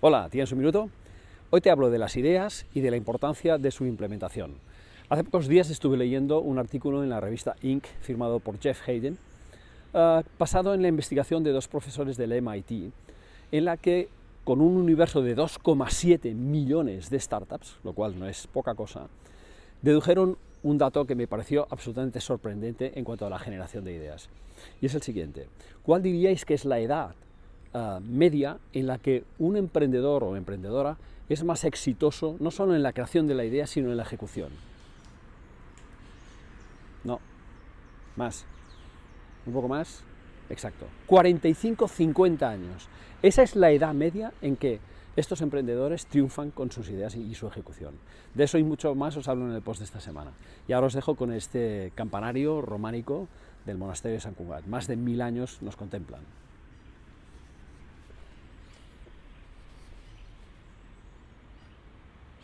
Hola, ¿tienes un minuto? Hoy te hablo de las ideas y de la importancia de su implementación. Hace pocos días estuve leyendo un artículo en la revista Inc. firmado por Jeff Hayden, uh, basado en la investigación de dos profesores del MIT, en la que con un universo de 2,7 millones de startups, lo cual no es poca cosa, dedujeron un dato que me pareció absolutamente sorprendente en cuanto a la generación de ideas. Y es el siguiente. ¿Cuál diríais que es la edad uh, media en la que un emprendedor o emprendedora es más exitoso no solo en la creación de la idea, sino en la ejecución. No, más, un poco más, exacto, 45-50 años. Esa es la edad media en que estos emprendedores triunfan con sus ideas y su ejecución. De eso y mucho más os hablo en el post de esta semana. Y ahora os dejo con este campanario románico del monasterio de San Cugat. Más de mil años nos contemplan.